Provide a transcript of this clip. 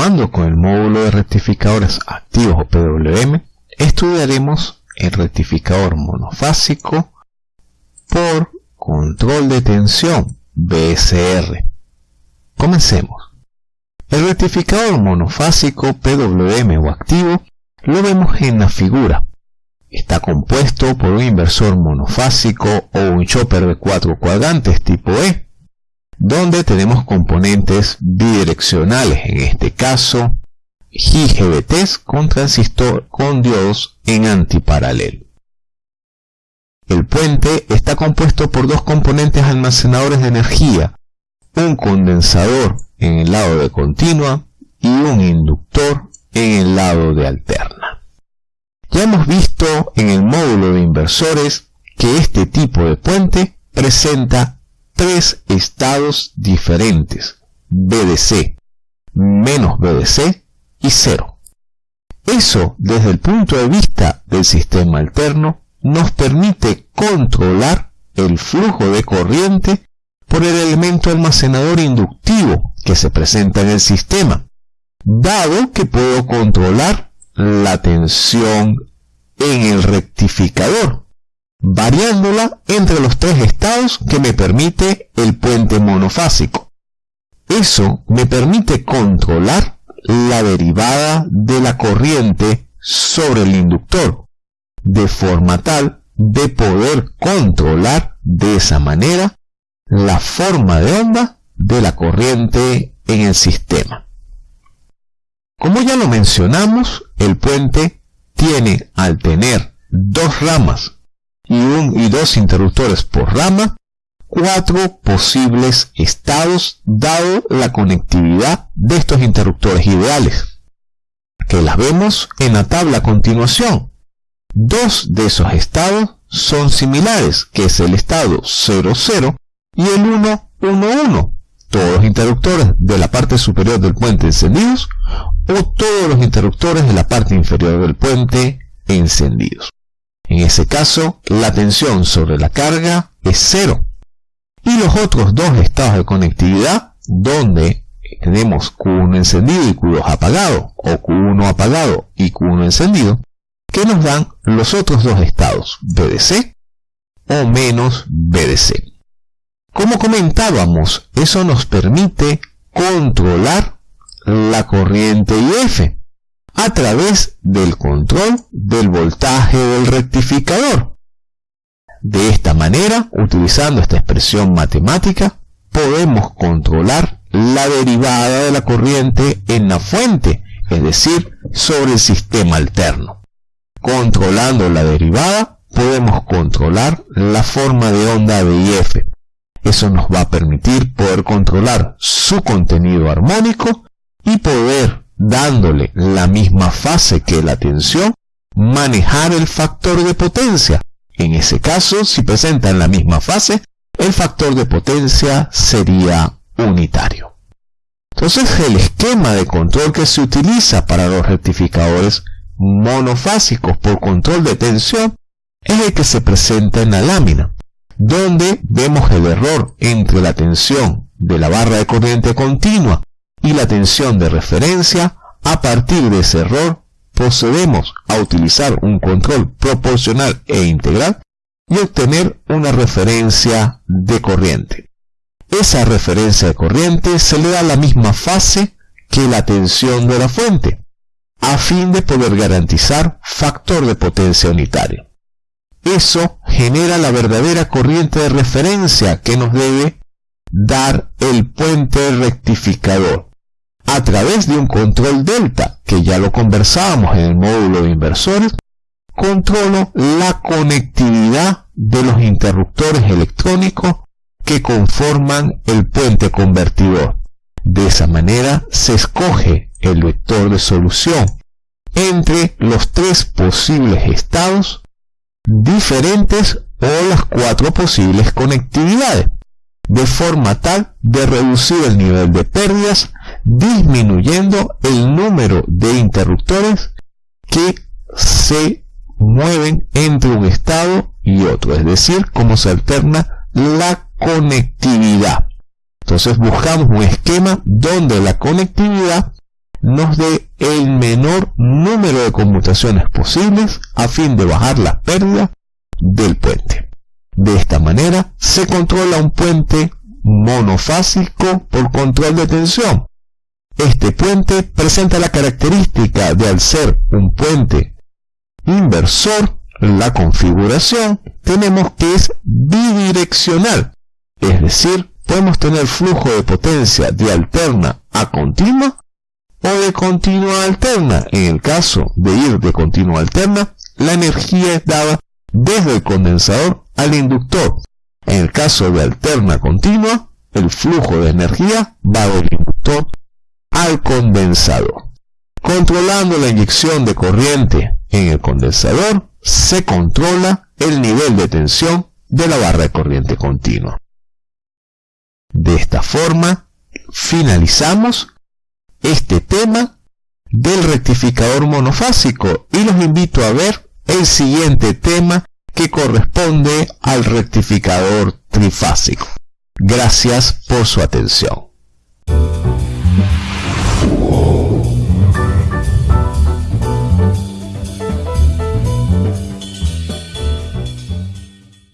Continuando con el módulo de rectificadores activos o PWM, estudiaremos el rectificador monofásico por control de tensión BSR. Comencemos. El rectificador monofásico PWM o activo lo vemos en la figura. Está compuesto por un inversor monofásico o un chopper de cuatro cuadrantes tipo E, donde tenemos componentes bidireccionales, en este caso IGBTs con transistor con diodos en antiparalelo. El puente está compuesto por dos componentes almacenadores de energía, un condensador en el lado de continua y un inductor en el lado de alterna. Ya hemos visto en el módulo de inversores que este tipo de puente presenta tres estados diferentes, BDC, menos BDC y cero. Eso, desde el punto de vista del sistema alterno, nos permite controlar el flujo de corriente por el elemento almacenador inductivo que se presenta en el sistema, dado que puedo controlar la tensión en el rectificador variándola entre los tres estados que me permite el puente monofásico. Eso me permite controlar la derivada de la corriente sobre el inductor, de forma tal de poder controlar de esa manera la forma de onda de la corriente en el sistema. Como ya lo mencionamos, el puente tiene al tener dos ramas y, un, y dos interruptores por rama, cuatro posibles estados dado la conectividad de estos interruptores ideales, que las vemos en la tabla a continuación. Dos de esos estados son similares, que es el estado 00 y el 111, todos los interruptores de la parte superior del puente encendidos o todos los interruptores de la parte inferior del puente encendidos. En ese caso, la tensión sobre la carga es cero. Y los otros dos estados de conectividad, donde tenemos Q1 encendido y Q2 apagado, o Q1 apagado y Q1 encendido, que nos dan los otros dos estados, BDC o menos BDC. Como comentábamos, eso nos permite controlar la corriente IF, a través del control del voltaje del rectificador. De esta manera, utilizando esta expresión matemática, podemos controlar la derivada de la corriente en la fuente, es decir, sobre el sistema alterno. Controlando la derivada, podemos controlar la forma de onda de IF. Eso nos va a permitir poder controlar su contenido armónico y poder dándole la misma fase que la tensión, manejar el factor de potencia. En ese caso, si presentan la misma fase, el factor de potencia sería unitario. Entonces, el esquema de control que se utiliza para los rectificadores monofásicos por control de tensión es el que se presenta en la lámina, donde vemos el error entre la tensión de la barra de corriente continua y la tensión de referencia, a partir de ese error procedemos a utilizar un control proporcional e integral y obtener una referencia de corriente. Esa referencia de corriente se le da la misma fase que la tensión de la fuente, a fin de poder garantizar factor de potencia unitario. Eso genera la verdadera corriente de referencia que nos debe dar el puente rectificador a través de un control delta, que ya lo conversábamos en el módulo de inversores, controlo la conectividad de los interruptores electrónicos que conforman el puente convertidor. De esa manera se escoge el vector de solución entre los tres posibles estados diferentes o las cuatro posibles conectividades, de forma tal de reducir el nivel de pérdidas disminuyendo el número de interruptores que se mueven entre un estado y otro, es decir, cómo se alterna la conectividad. Entonces buscamos un esquema donde la conectividad nos dé el menor número de conmutaciones posibles a fin de bajar la pérdida del puente. De esta manera se controla un puente monofásico por control de tensión. Este puente presenta la característica de al ser un puente inversor, la configuración tenemos que es bidireccional, es decir, podemos tener flujo de potencia de alterna a continua o de continua a alterna. En el caso de ir de continua a alterna, la energía es dada desde el condensador al inductor. En el caso de alterna continua, el flujo de energía va del inductor al condensador. Controlando la inyección de corriente en el condensador, se controla el nivel de tensión de la barra de corriente continua. De esta forma, finalizamos este tema del rectificador monofásico y los invito a ver el siguiente tema que corresponde al rectificador trifásico. Gracias por su atención.